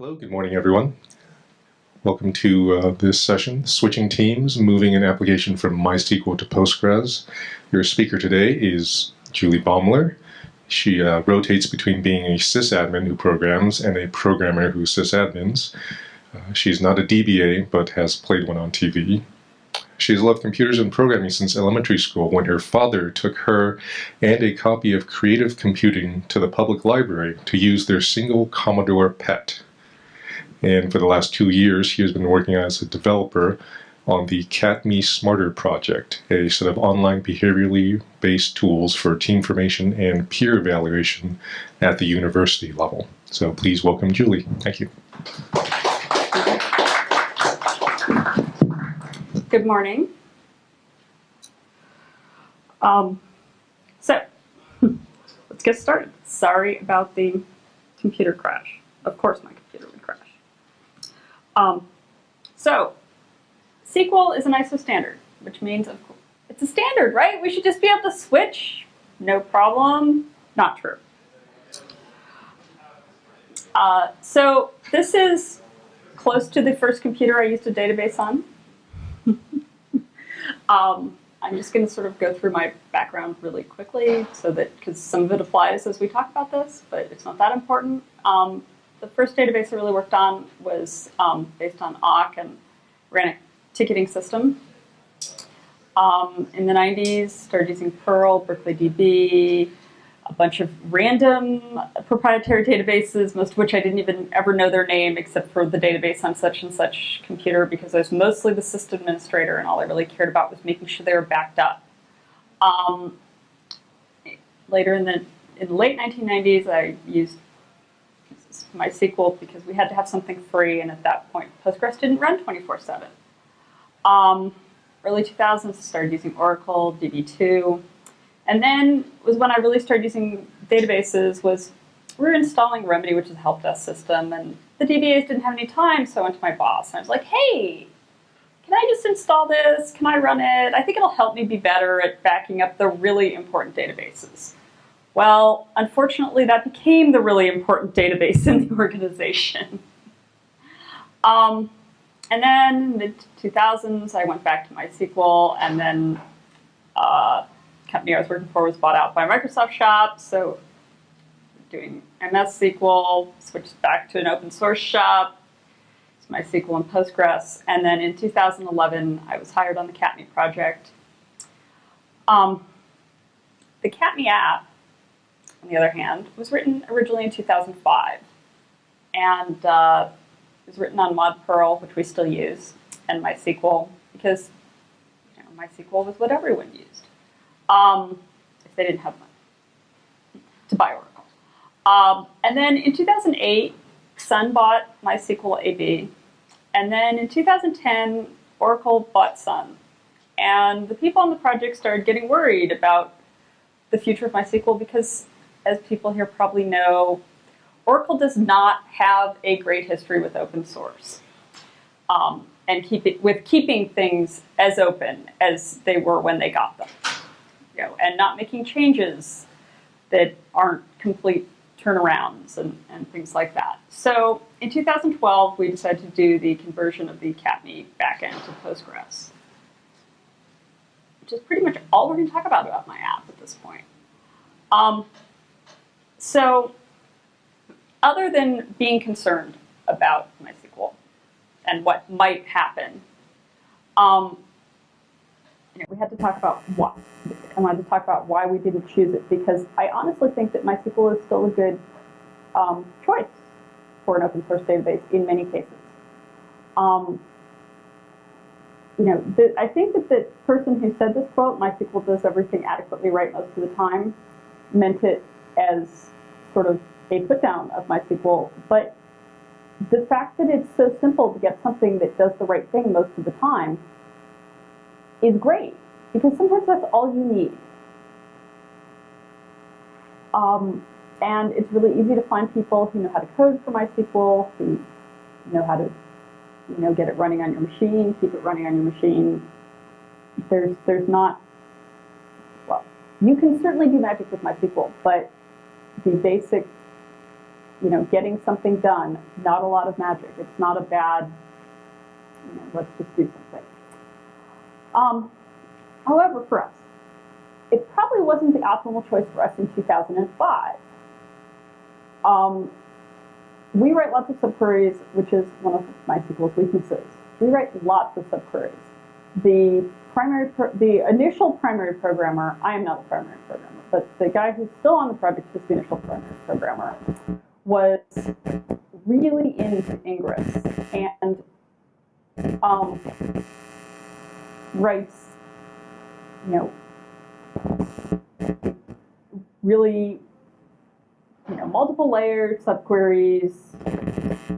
Hello, good morning everyone. Welcome to uh, this session, Switching Teams, Moving an Application from MySQL to Postgres. Your speaker today is Julie Baumler. She uh, rotates between being a sysadmin who programs and a programmer who sysadmins. Uh, she's not a DBA, but has played one on TV. She's loved computers and programming since elementary school when her father took her and a copy of Creative Computing to the public library to use their single Commodore PET. And for the last two years, he has been working as a developer on the CATME Smarter project, a set of online behaviorally based tools for team formation and peer evaluation at the university level. So please welcome Julie. Thank you. Good morning. Um, so, let's get started. Sorry about the computer crash. Of course my. Um, so, SQL is an ISO standard, which means of course, it's a standard, right? We should just be able to switch, no problem. Not true. Uh, so this is close to the first computer I used a database on. um, I'm just going to sort of go through my background really quickly so that, because some of it applies as we talk about this, but it's not that important. Um, the first database I really worked on was um, based on awk and ran a ticketing system. Um, in the 90s, started using Perl, Berkeley DB, a bunch of random proprietary databases, most of which I didn't even ever know their name except for the database on such and such computer because I was mostly the system administrator and all I really cared about was making sure they were backed up. Um, later in the, in the late 1990s, I used MySQL because we had to have something free and at that point Postgres didn't run 24-7. Um, early 2000s, I started using Oracle, DB2, and then was when I really started using databases was we were installing Remedy, which is a help desk system, and the DBAs didn't have any time, so I went to my boss and I was like, hey, can I just install this? Can I run it? I think it'll help me be better at backing up the really important databases. Well, unfortunately, that became the really important database in the organization. Um, and then mid 2000s, I went back to MySQL, and then uh, company I was working for was bought out by Microsoft shop, so doing MS SQL, switched back to an open source shop, it's MySQL and Postgres, and then in 2011 I was hired on the CATME project. Um, the CATME app, on the other hand, was written originally in 2005, and uh, was written on Mod Perl, which we still use, and MySQL, because you know, MySQL was what everyone used um, if they didn't have money to buy Oracle. Um, and then in 2008, Sun bought MySQL AB. And then in 2010, Oracle bought Sun. And the people on the project started getting worried about the future of MySQL because, as people here probably know, Oracle does not have a great history with open source. Um, and keep it, with keeping things as open as they were when they got them go, and not making changes that aren't complete turnarounds and, and things like that. So in 2012, we decided to do the conversion of the CATME backend to Postgres, which is pretty much all we're going to talk about about my app at this point. Um, so other than being concerned about MySQL and what might happen, um, you know, we had to talk about what. I wanted to talk about why we didn't choose it because I honestly think that MySQL is still a good um, choice for an open source database in many cases. Um, you know, the, I think that the person who said this quote, MySQL does everything adequately right most of the time, meant it as sort of a put down of MySQL. But the fact that it's so simple to get something that does the right thing most of the time is great because sometimes that's all you need. Um, and it's really easy to find people who know how to code for MySQL, who know how to you know, get it running on your machine, keep it running on your machine. There's, there's not, well, you can certainly do magic with MySQL, but the basic you know, getting something done, not a lot of magic. It's not a bad, you know, let's just do something. Um, however, for us, it probably wasn't the optimal choice for us in 2005. Um, we write lots of subqueries, which is one of MySQL's weaknesses. We write lots of subqueries. The primary, the initial primary programmer, I am not the primary programmer, but the guy who's still on the project is the initial programmer, was really into Ingres and um, writes, you know, really, you know, multiple layered subqueries,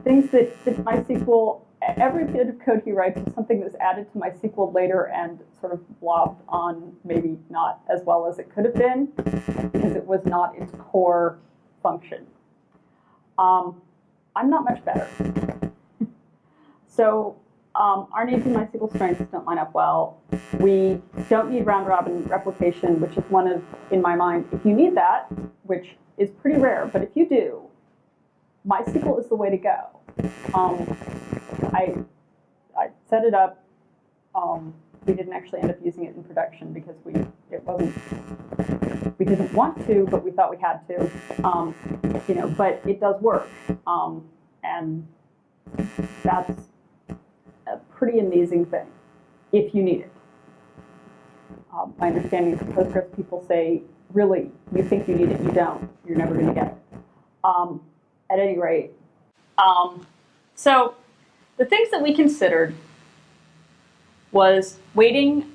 things that, that MySQL, every bit of code he writes is something that's added to MySQL later and sort of blobbed on maybe not as well as it could have been because it was not its core function. Um, I'm not much better. so um, our needs and MySQL strengths don't line up well. We don't need round robin replication, which is one of, in my mind, if you need that, which is pretty rare, but if you do, MySQL is the way to go. Um, I, I set it up. Um, we didn't actually end up using it in production because we it wasn't we didn't want to, but we thought we had to. Um, you know, but it does work, um, and that's a pretty amazing thing if you need it. Um, my understanding is that Postgres people say, really, you think you need it, you don't. You're never going to get it. Um, at any rate, um, so the things that we considered was waiting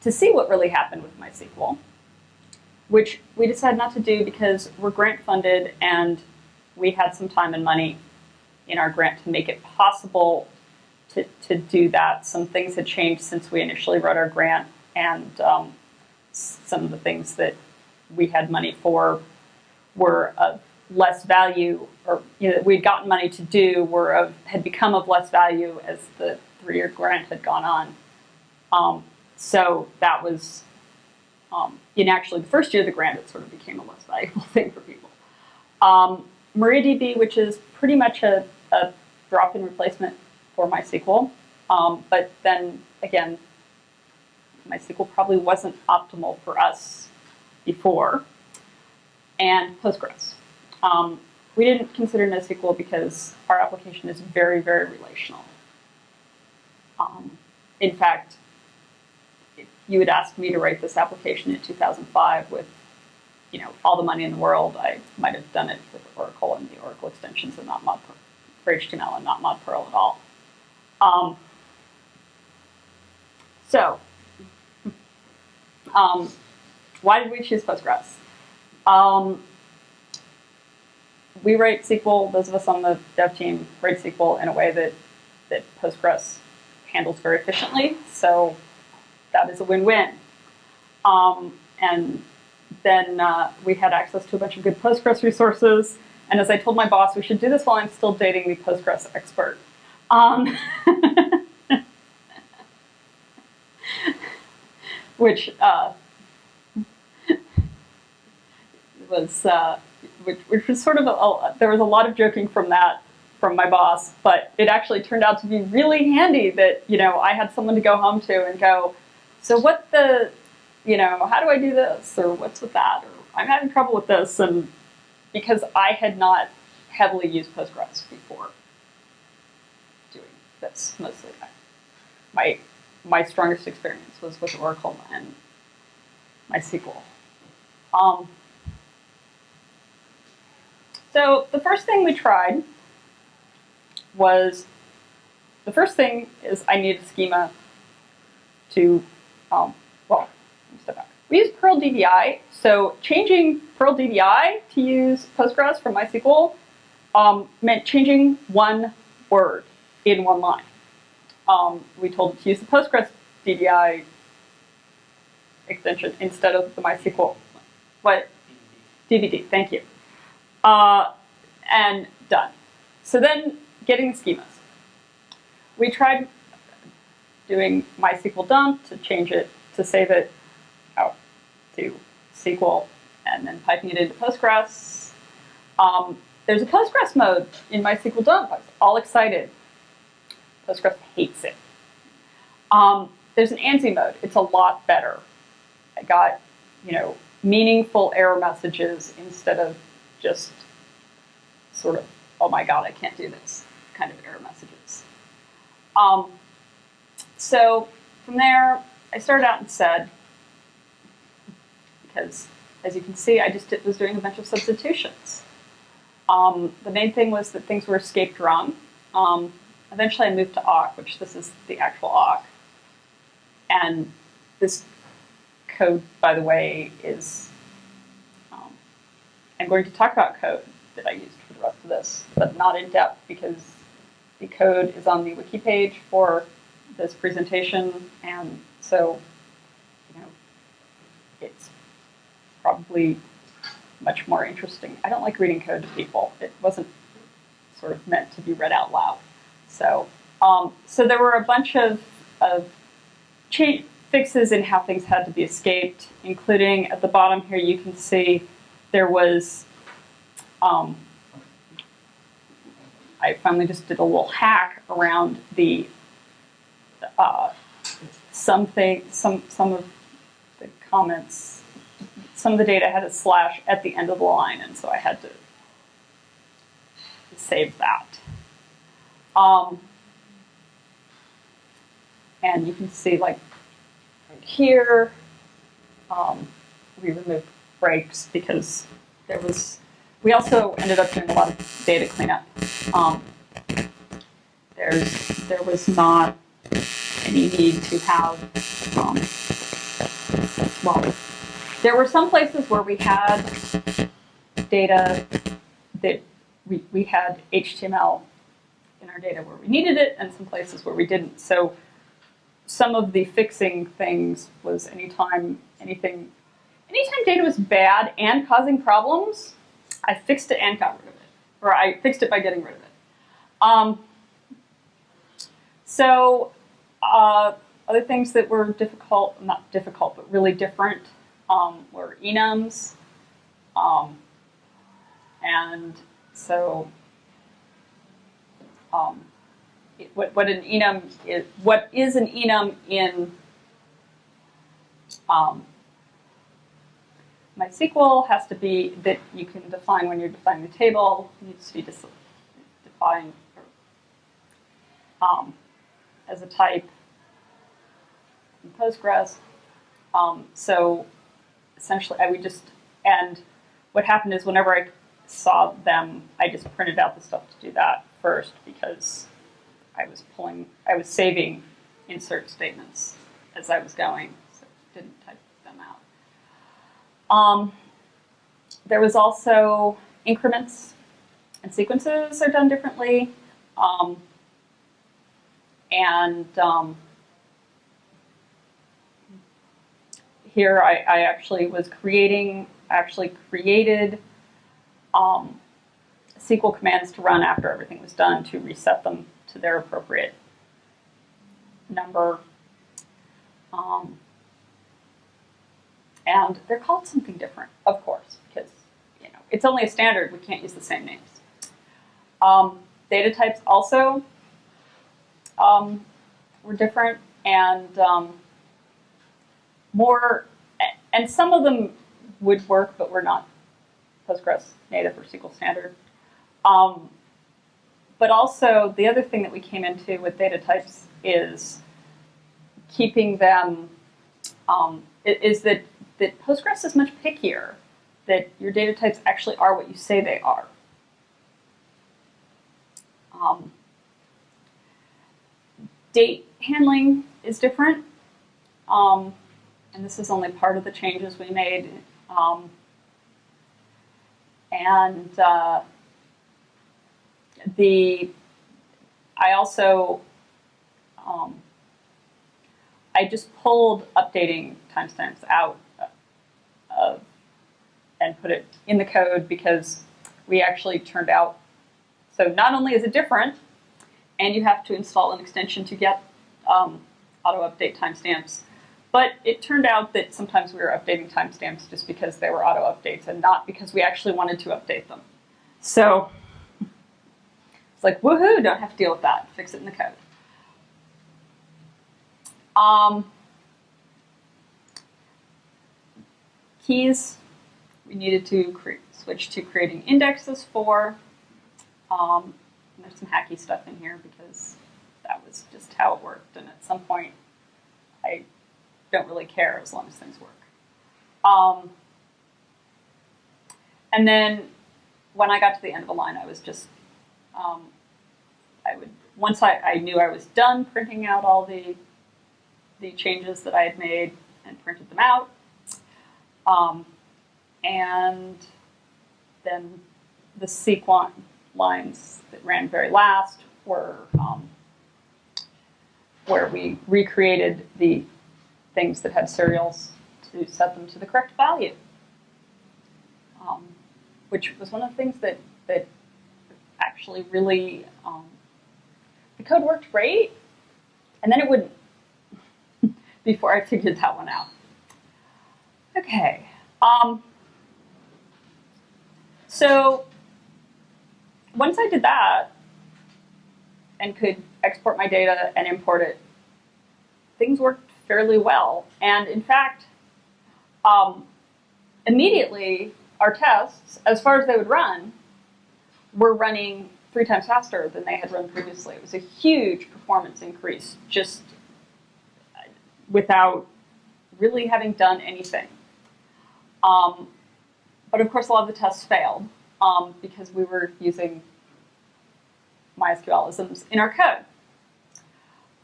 to see what really happened with MySQL, which we decided not to do because we're grant funded and we had some time and money in our grant to make it possible to, to do that. Some things had changed since we initially wrote our grant and um, some of the things that we had money for were of less value or you know, we'd gotten money to do were of, had become of less value as the three-year grant had gone on. Um, so that was, um, in actually the first year of the grant, it sort of became a less valuable thing for people. Um, MariaDB, which is pretty much a, a drop-in replacement for MySQL, um, but then again, MySQL probably wasn't optimal for us before, and Postgres. Um, we didn't consider NoSQL because our application is very, very relational. Um, in fact, if you had asked me to write this application in 2005 with you know, all the money in the world, I might have done it with Oracle and the Oracle extensions and not mod for HTML and not mod Perl at all. Um, so, um, why did we choose Postgres? Um, we write SQL, those of us on the dev team write SQL in a way that, that Postgres handles very efficiently. So that is a win-win. Um, and then uh, we had access to a bunch of good Postgres resources. And as I told my boss, we should do this while I'm still dating the Postgres expert. Um, which uh, was uh, which, which was sort of a, a, there was a lot of joking from that from my boss, but it actually turned out to be really handy that you know I had someone to go home to and go, so what the, you know, how do I do this or what's with that or I'm having trouble with this and because I had not heavily used Postgres before doing this mostly. My my strongest experience was with Oracle and MySQL. Um, so the first thing we tried was, the first thing is I needed a schema to, um, well, step back. We use Perl DBI, so changing Perl DBI to use Postgres from MySQL um, meant changing one word in one line. Um, we told it to use the Postgres DBI extension instead of the MySQL. What? DBD, thank you uh, and done. So then getting the schemas. We tried doing MySQL dump to change it, to save it out to SQL, and then piping it into Postgres. Um, there's a Postgres mode in MySQL dump. I was all excited. Postgres hates it. Um, there's an ANSI mode. It's a lot better. I got, you know, meaningful error messages instead of just sort of, oh my god, I can't do this kind of error messages. Um, so from there, I started out and said, because as you can see, I just did, was doing a bunch of substitutions. Um, the main thing was that things were escaped wrong. Um, eventually I moved to awk, which this is the actual awk. And this code, by the way, is, I'm going to talk about code that I used for the rest of this, but not in depth because the code is on the wiki page for this presentation, and so, you know, it's probably much more interesting. I don't like reading code to people. It wasn't sort of meant to be read out loud. So, um, so there were a bunch of, of fixes in how things had to be escaped, including at the bottom here you can see there was, um, I finally just did a little hack around the uh, something, some some of the comments, some of the data had a slash at the end of the line, and so I had to save that. Um, and you can see like right here, um, we removed breaks because there was, we also ended up doing a lot of data cleanup. Um, there's, there was not any need to have, um, well, there were some places where we had data that we, we had HTML in our data where we needed it and some places where we didn't. So some of the fixing things was anytime anything, anytime data was bad and causing problems, I fixed it and got rid of it. Or I fixed it by getting rid of it. Um, so uh, other things that were difficult, not difficult, but really different um, were enums. Um, and so um, it, what, what an enum is, what is an enum in um, MySQL has to be that you can define when you're defining the table, needs to be defined um, as a type in Postgres. Um, so essentially, I would just, and what happened is whenever I saw them, I just printed out the stuff to do that first because I was pulling, I was saving insert statements as I was going, so didn't type. Um, there was also increments and sequences are done differently. Um, and um, here I, I, actually was creating, actually created um, SQL commands to run after everything was done to reset them to their appropriate number. Um, and they're called something different, of course, because you know it's only a standard. We can't use the same names. Um, data types also um, were different and um, more, and some of them would work, but were not Postgres native or SQL standard. Um, but also, the other thing that we came into with data types is keeping them, um, is that, that Postgres is much pickier, that your data types actually are what you say they are. Um, date handling is different. Um, and this is only part of the changes we made. Um, and uh, the I also um, I just pulled updating timestamps out and put it in the code because we actually turned out so not only is it different and you have to install an extension to get um, auto update timestamps but it turned out that sometimes we were updating timestamps just because they were auto updates and not because we actually wanted to update them. So it's like, woohoo, don't have to deal with that. Fix it in the code. Um, keys, we needed to switch to creating indexes for. Um, there's some hacky stuff in here because that was just how it worked. And at some point, I don't really care as long as things work. Um, and then when I got to the end of a line, I was just, um, I would, once I, I knew I was done printing out all the, the changes that I had made and printed them out, um, and then the sequence lines that ran very last were um, where we recreated the things that had serials to set them to the correct value. Um, which was one of the things that, that actually really, um, the code worked great, and then it wouldn't before I figured that one out. Okay. Um, so once I did that and could export my data and import it, things worked fairly well. And in fact, um, immediately our tests, as far as they would run, were running three times faster than they had run previously. It was a huge performance increase just without really having done anything. Um, but of course, a lot of the tests failed um, because we were using MySQLisms in our code.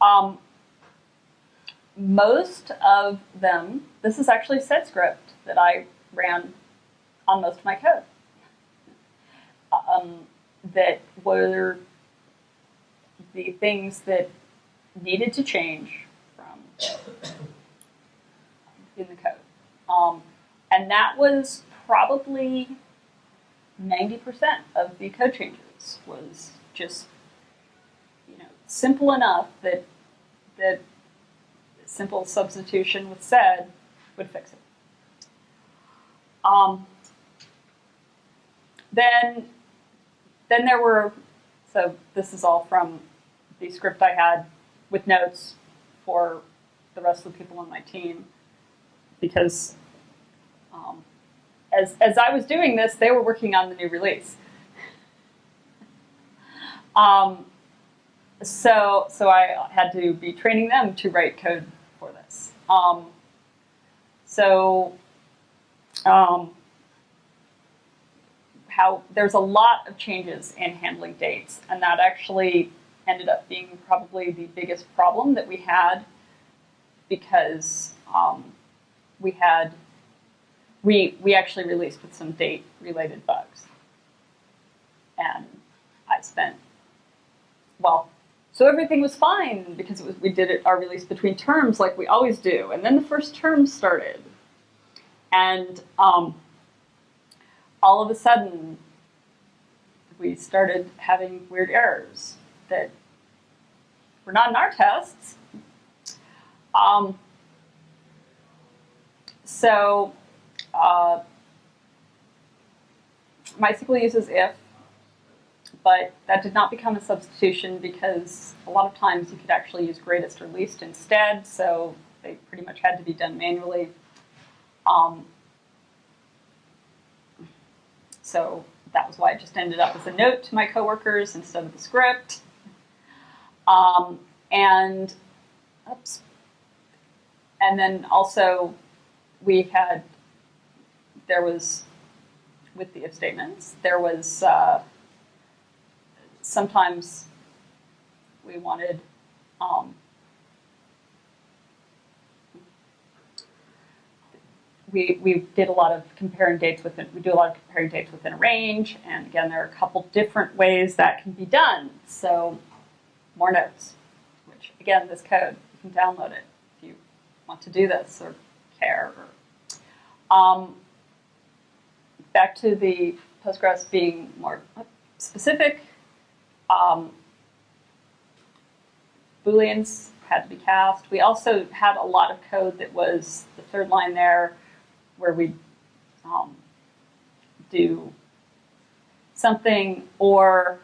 Um, most of them, this is actually sed script that I ran on most of my code. Um, that were the things that needed to change from in the code. Um, and that was probably 90% of the code changes was just you know simple enough that that simple substitution with sed would fix it. Um, then then there were so this is all from the script I had with notes for the rest of the people on my team because um, as, as I was doing this, they were working on the new release. Um, so, so I had to be training them to write code for this. Um, so, um, how there's a lot of changes in handling dates, and that actually ended up being probably the biggest problem that we had because um, we had we we actually released with some date related bugs, and I spent well. So everything was fine because was, we did it, our release between terms like we always do, and then the first term started, and um, all of a sudden we started having weird errors that were not in our tests. Um, so uh, MySQL uses if, but that did not become a substitution because a lot of times you could actually use greatest or least instead, so they pretty much had to be done manually. Um, so that was why it just ended up as a note to my coworkers instead of the script. Um, and, oops. And then also we had, there was, with the if statements, there was, uh, sometimes we wanted, um, we, we did a lot of comparing dates within, we do a lot of comparing dates within a range, and again, there are a couple different ways that can be done. So more notes, which again, this code, you can download it if you want to do this or care. Or, um, back to the Postgres being more specific, um, Booleans had to be cast. We also had a lot of code that was the third line there where we um, do something or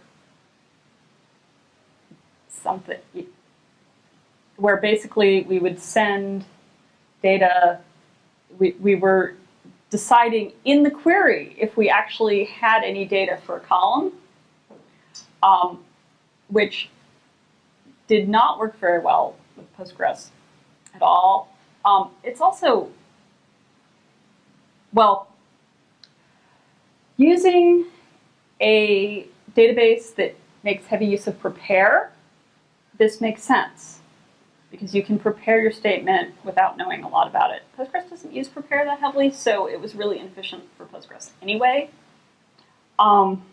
something where basically we would send data, we, we were deciding in the query if we actually had any data for a column, um, which did not work very well with Postgres at all. Um, it's also, well, using a database that makes heavy use of prepare, this makes sense because you can prepare your statement without knowing a lot about it. Postgres doesn't use prepare that heavily, so it was really inefficient for Postgres anyway. Um,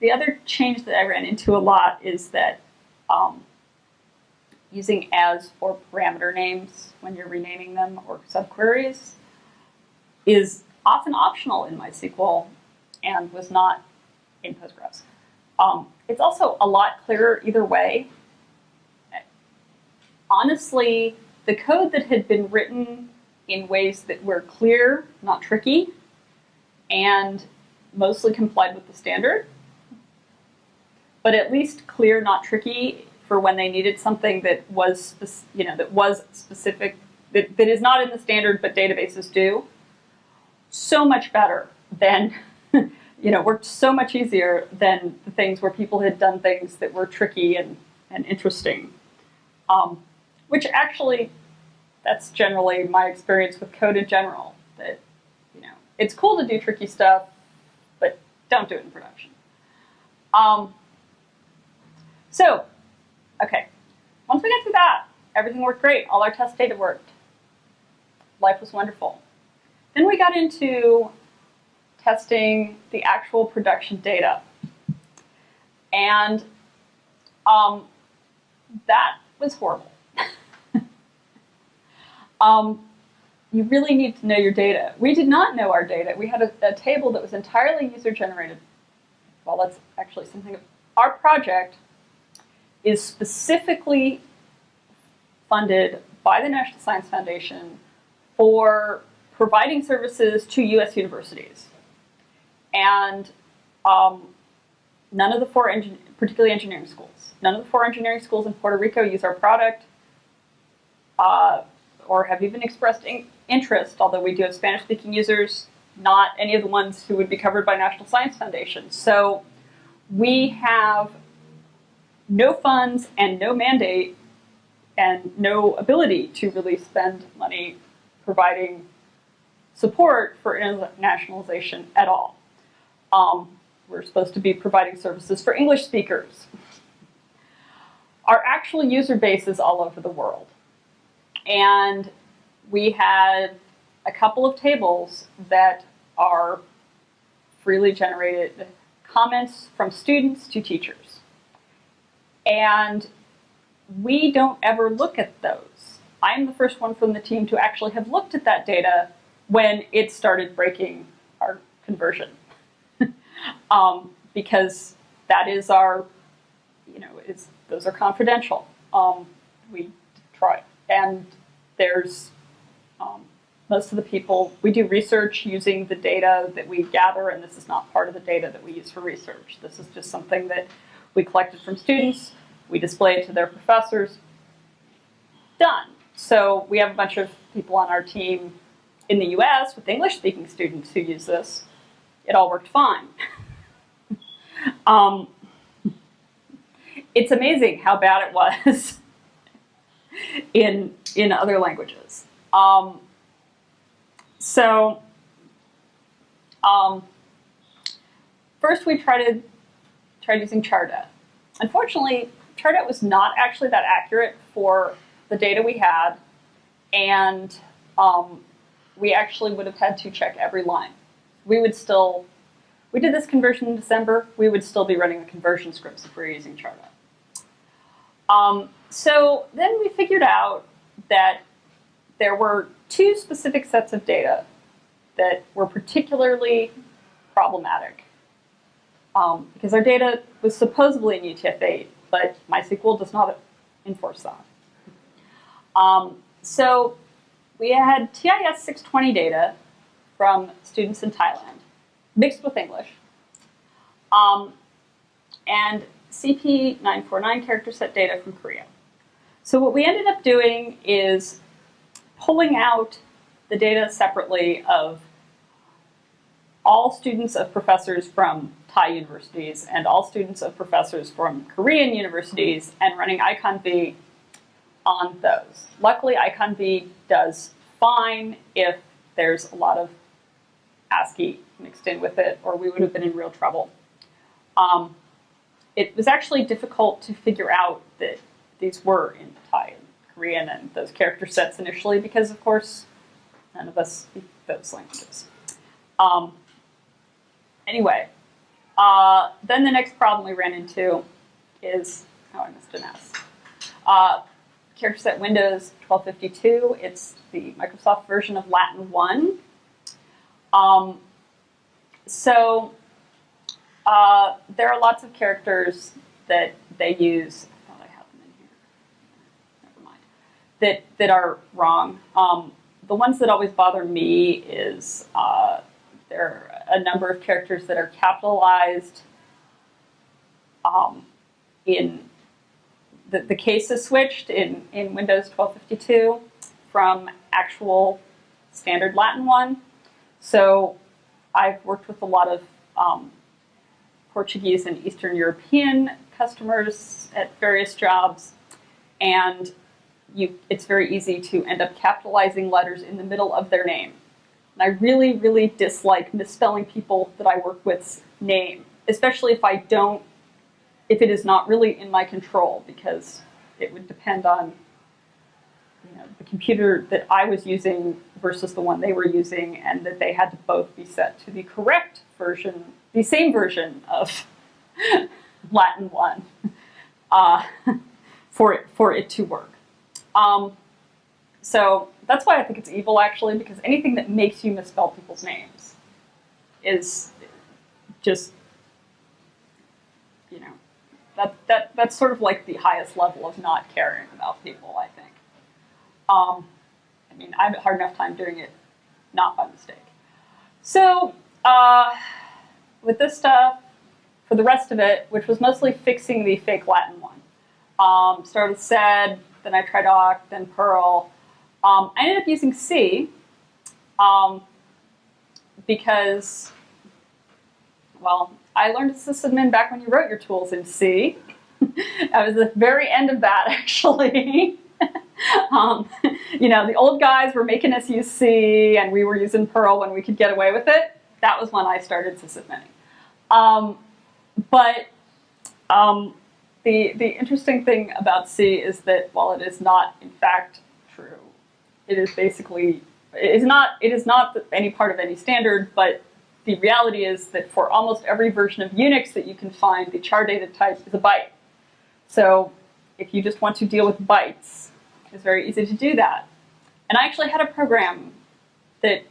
the other change that I ran into a lot is that um, using as or parameter names when you're renaming them or subqueries is often optional in MySQL and was not in Postgres. Um, it's also a lot clearer either way. Honestly, the code that had been written in ways that were clear, not tricky, and mostly complied with the standard, but at least clear, not tricky for when they needed something that was, you know, that was specific, that, that is not in the standard, but databases do. So much better than, you know, worked so much easier than the things where people had done things that were tricky and, and interesting. Um, which actually, that's generally my experience with code in general, that, you know, it's cool to do tricky stuff, but don't do it in production. Um, so Okay, once we got through that, everything worked great. All our test data worked. Life was wonderful. Then we got into testing the actual production data. And um, that was horrible. Um, you really need to know your data. We did not know our data. We had a, a table that was entirely user-generated. Well, that's actually something. Our project is specifically funded by the National Science Foundation for providing services to U.S. universities. And um, none of the four, engin particularly engineering schools, none of the four engineering schools in Puerto Rico use our product uh, or have even expressed in interest, although we do have Spanish-speaking users, not any of the ones who would be covered by National Science Foundation. So we have no funds and no mandate and no ability to really spend money providing support for internationalization at all. Um, we're supposed to be providing services for English speakers. Our actual user base is all over the world. And we had a couple of tables that are freely generated comments from students to teachers. And we don't ever look at those. I'm the first one from the team to actually have looked at that data when it started breaking our conversion. um, because that is our, you know, those are confidential. Um, we try, and there's um, most of the people, we do research using the data that we gather, and this is not part of the data that we use for research. This is just something that we collected from students, we display it to their professors, done. So we have a bunch of people on our team in the US with English-speaking students who use this. It all worked fine. um, it's amazing how bad it was in, in other languages. Um, so um, first we tried, tried using Chardet. Unfortunately, Chardet was not actually that accurate for the data we had, and um, we actually would have had to check every line. We would still, we did this conversion in December, we would still be running the conversion scripts if we were using Chardet. Um, so then we figured out that there were two specific sets of data that were particularly problematic um, because our data was supposedly in UTF-8, but MySQL does not enforce that. Um, so we had TIS 620 data from students in Thailand, mixed with English. um, and CP949 character set data from Korea. So what we ended up doing is pulling out the data separately of all students of professors from Thai universities and all students of professors from Korean universities and running iconv on those. Luckily, iconv does fine if there's a lot of ASCII mixed in with it, or we would have been in real trouble. Um, it was actually difficult to figure out that these were in Thai and Korean and those character sets initially because, of course, none of us speak those languages. Um, anyway, uh, then the next problem we ran into is, oh, I missed an S. Uh, character set Windows 1252, it's the Microsoft version of Latin 1. Um, so uh, there are lots of characters that they use. I thought I had them in here. Never mind. That that are wrong. Um, the ones that always bother me is uh, there are a number of characters that are capitalized um, in the, the case is switched in, in Windows 1252 from actual standard Latin one. So I've worked with a lot of um, Portuguese and Eastern European customers at various jobs, and you, it's very easy to end up capitalizing letters in the middle of their name. And I really, really dislike misspelling people that I work with's name, especially if I don't, if it is not really in my control, because it would depend on you know, the computer that I was using versus the one they were using, and that they had to both be set to the correct version, the same version of Latin 1 uh, for, it, for it to work. Um, so that's why I think it's evil, actually, because anything that makes you misspell people's names is just, you know, that, that, that's sort of like the highest level of not caring about people, I think. Um, I mean, I have a hard enough time doing it not by mistake. So uh, with this stuff, for the rest of it, which was mostly fixing the fake Latin one, um, started with sed, then I tried awk, then Perl. Um, I ended up using C um, because, well, I learned sysadmin back when you wrote your tools in C. I was the very end of that, actually. um, you know, the old guys were making us use C, and we were using Perl when we could get away with it. That was when I started sysadmin. Um, but um, the, the interesting thing about C is that while it is not, in fact, true, it is basically, it is not, it is not any part of any standard, but the reality is that for almost every version of Unix that you can find, the char data type is a byte. So if you just want to deal with bytes, it's very easy to do that. And I actually had a program that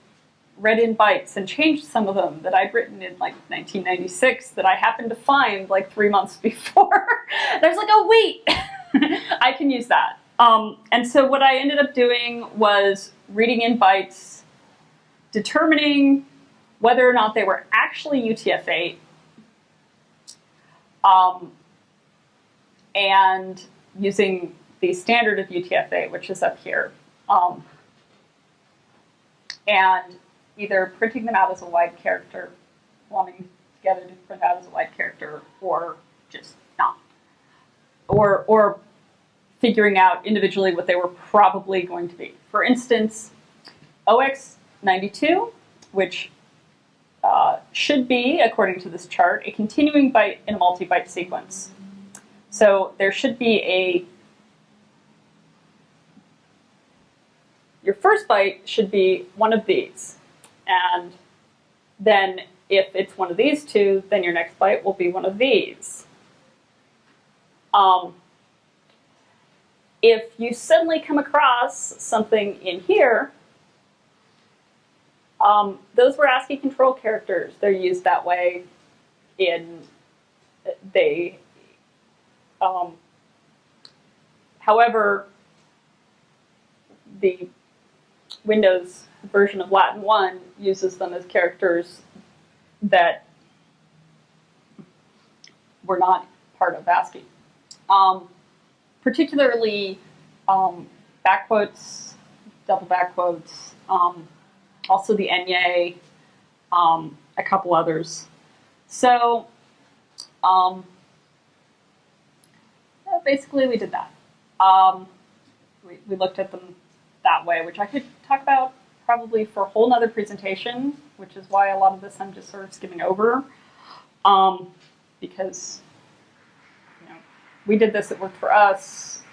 read in bytes and changed some of them that I'd written in like 1996 that I happened to find like three months before. There's like, oh wait, I can use that. Um, and so what I ended up doing was reading in bytes, determining whether or not they were actually UTF-8, um, and using the standard of UTF-8, which is up here, um, and either printing them out as a wide character, lumping together to print out as a wide character, or just not. Or, or figuring out individually what they were probably going to be. For instance, 0x92, which uh, should be, according to this chart, a continuing byte in a multi-byte sequence. So there should be a your first byte should be one of these. And then if it's one of these two, then your next byte will be one of these. Um, if you suddenly come across something in here, um, those were ASCII control characters. They're used that way in, they, um, however, the Windows version of Latin 1 uses them as characters that were not part of ASCII. Um, particularly um, backquotes, double backquotes, um, also the Enye, um, a couple others. So um, basically we did that. Um, we, we looked at them that way, which I could talk about probably for a whole nother presentation, which is why a lot of this I'm just sort of skimming over. Um, because you know, we did this, it worked for us.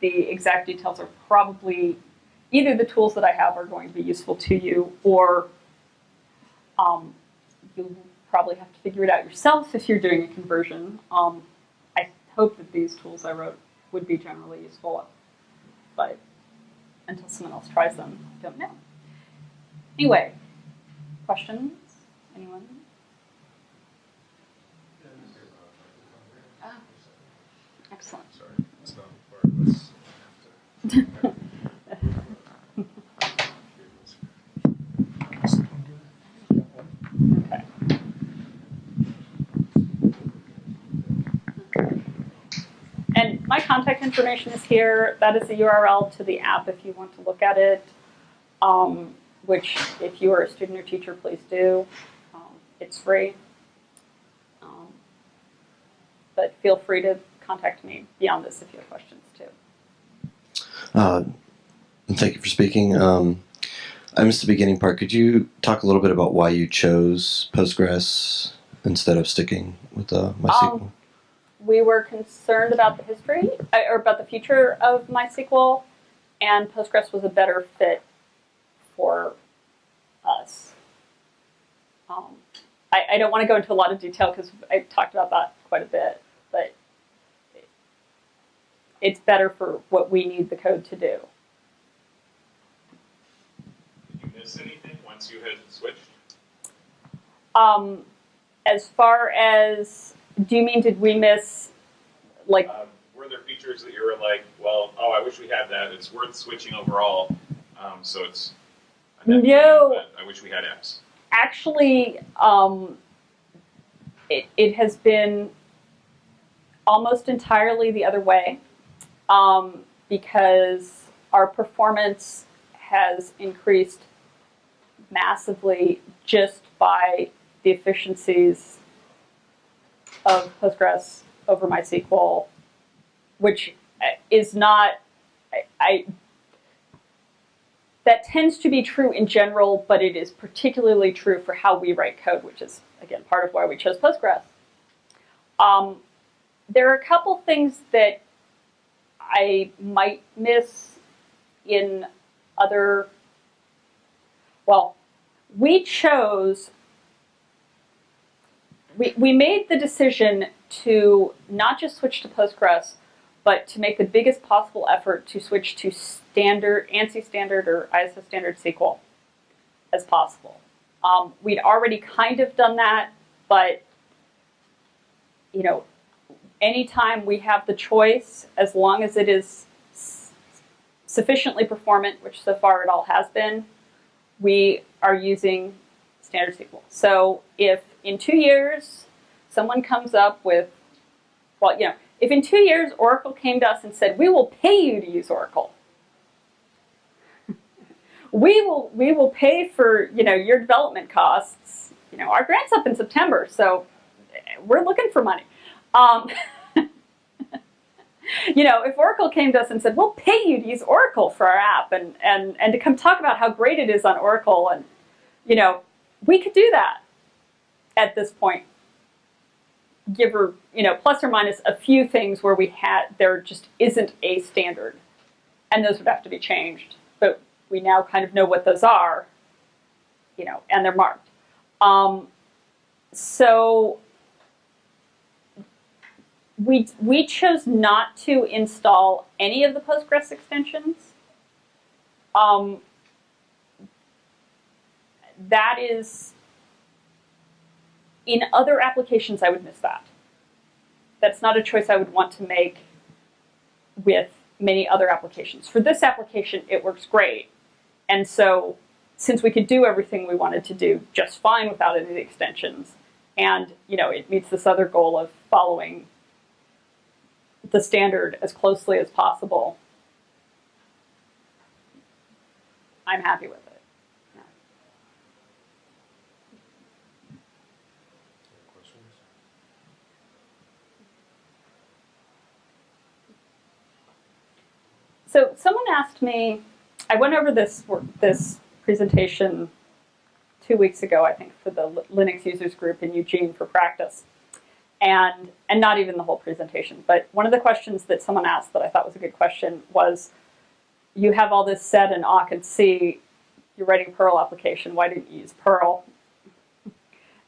The exact details are probably either the tools that I have are going to be useful to you, or um, you'll probably have to figure it out yourself if you're doing a conversion. Um, I hope that these tools I wrote would be generally useful, but until someone else tries them, I don't know. Anyway, questions? Anyone? Ah, excellent. Sorry, it's not part of this. Okay. And my contact information is here. That is the URL to the app if you want to look at it. Um, which, if you are a student or teacher, please do. Um, it's free. Um, but feel free to contact me beyond this if you have questions too. Uh, thank you for speaking. Um, I missed the beginning part. Could you talk a little bit about why you chose Postgres instead of sticking with uh, MySQL? We were concerned about the history uh, or about the future of MySQL, and Postgres was a better fit for us. Um, I, I don't want to go into a lot of detail because I talked about that quite a bit, but it- it's better for what we need the code to do. Did you miss anything once you had switched? Um, as far as, do you mean did we miss, like, Um, were there features that you were like, well, oh, I wish we had that. It's worth switching overall. Um, so it's a net gain, No. I wish we had X. actually, um, it, it has been almost entirely the other way um, because our performance has increased massively just by the efficiencies of Postgres over MySQL, which uh, is not, I, I that tends to be true in general, but it is particularly true for how we write code, which is, again, part of why we chose Postgres. Um, there are a couple things that I might miss in other, well, we chose, we, we made the decision to not just switch to Postgres, but to make the biggest possible effort to switch to standard, ANSI standard or ISO standard SQL as possible. Um, we'd already kind of done that, but you know, anytime we have the choice, as long as it is sufficiently performant, which so far it all has been, we are using standard SQL. So if in two years someone comes up with, well, you know, if in two years Oracle came to us and said, we will pay you to use Oracle, we will we will pay for you know your development costs. You know, our grant's up in September, so we're looking for money. Um, you know, if Oracle came to us and said, "We'll pay you to use Oracle for our app," and and and to come talk about how great it is on Oracle, and you know, we could do that at this point. Give or you know, plus or minus a few things where we had there just isn't a standard, and those would have to be changed. But we now kind of know what those are, you know, and they're marked. Um, so we, we chose not to install any of the Postgres extensions. Um, that is, in other applications, I would miss that. That's not a choice I would want to make with many other applications. For this application, it works great. And so, since we could do everything we wanted to do just fine without any extensions, and you know it meets this other goal of following the standard as closely as possible, I'm happy with it. So someone asked me, I went over this this presentation two weeks ago, I think, for the Linux users group in Eugene for practice, and and not even the whole presentation. But one of the questions that someone asked that I thought was a good question was, you have all this sed in awk and C, you're writing Perl application. Why didn't you use Perl?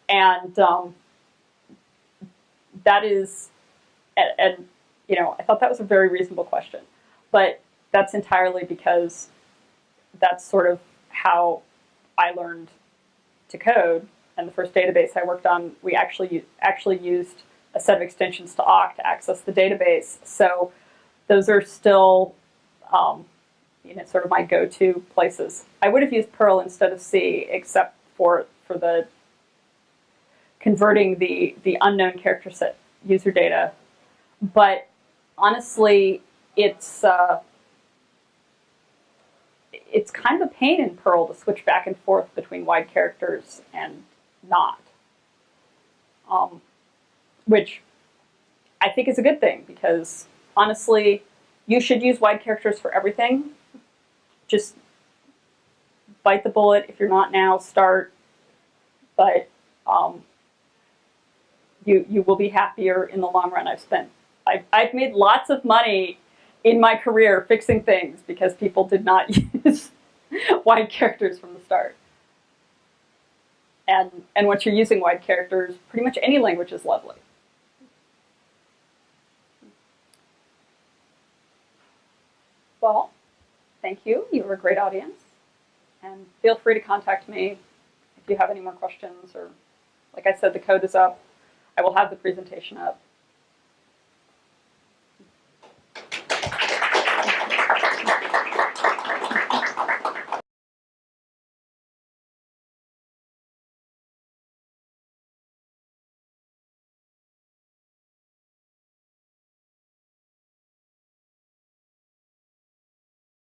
And um, that is, and, and you know, I thought that was a very reasonable question, but that's entirely because that's sort of how I learned to code. And the first database I worked on, we actually actually used a set of extensions to awk to access the database. So those are still, um, you know, sort of my go-to places. I would have used Perl instead of C, except for for the converting the the unknown character set user data. But honestly, it's uh, it's kind of a pain in Perl to switch back and forth between wide characters and not. Um, which I think is a good thing because honestly, you should use wide characters for everything. Just bite the bullet. If you're not now, start. But um, you you will be happier in the long run. I've spent I've, I've made lots of money in my career fixing things because people did not use wide characters from the start. And and once you're using wide characters, pretty much any language is lovely. Well, thank you. You were a great audience. And feel free to contact me if you have any more questions or like I said, the code is up. I will have the presentation up.